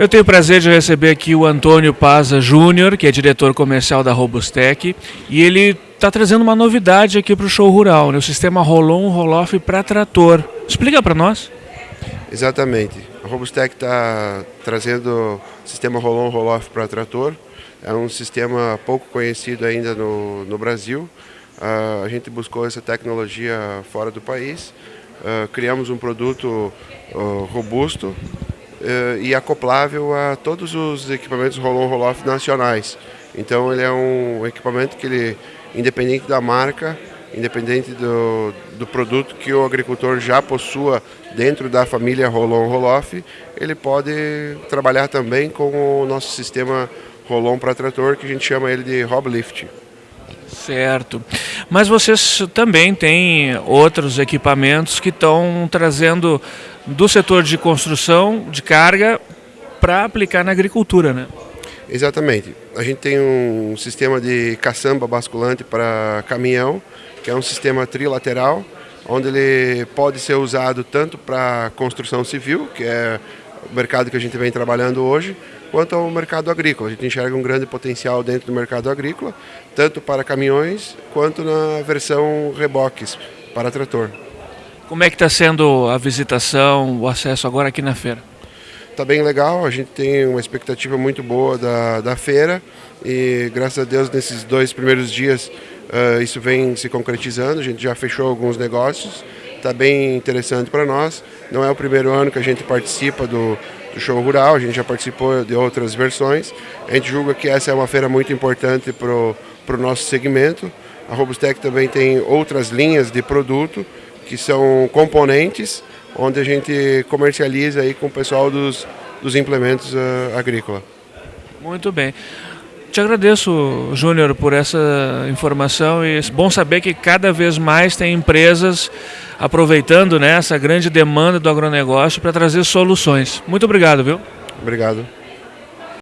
Eu tenho o prazer de receber aqui o Antônio Paza Júnior, que é diretor comercial da Robustec, e ele está trazendo uma novidade aqui para o show rural, né? o sistema Rolon Roloff para trator. Explica para nós. Exatamente. A Robustec está trazendo o sistema Rolon Roloff para trator. É um sistema pouco conhecido ainda no, no Brasil. Uh, a gente buscou essa tecnologia fora do país. Uh, criamos um produto uh, robusto, e acoplável a todos os equipamentos roll-on roll-off nacionais. Então ele é um equipamento que ele, independente da marca, independente do, do produto que o agricultor já possua dentro da família roll-on roll-off, ele pode trabalhar também com o nosso sistema roll-on para trator, que a gente chama ele de Roblift. Certo. Mas vocês também têm outros equipamentos que estão trazendo do setor de construção, de carga, para aplicar na agricultura, né? Exatamente. A gente tem um sistema de caçamba basculante para caminhão, que é um sistema trilateral, onde ele pode ser usado tanto para construção civil, que é o mercado que a gente vem trabalhando hoje, quanto ao mercado agrícola. A gente enxerga um grande potencial dentro do mercado agrícola, tanto para caminhões quanto na versão reboques para trator. Como é que está sendo a visitação, o acesso agora aqui na feira? Está bem legal, a gente tem uma expectativa muito boa da, da feira e graças a Deus nesses dois primeiros dias uh, isso vem se concretizando, a gente já fechou alguns negócios, está bem interessante para nós. Não é o primeiro ano que a gente participa do, do show rural, a gente já participou de outras versões. A gente julga que essa é uma feira muito importante para o nosso segmento. A Robustec também tem outras linhas de produto que são componentes onde a gente comercializa aí com o pessoal dos, dos implementos uh, agrícolas. Muito bem. Te agradeço, Júnior, por essa informação e é bom saber que cada vez mais tem empresas aproveitando né, essa grande demanda do agronegócio para trazer soluções. Muito obrigado, viu? Obrigado.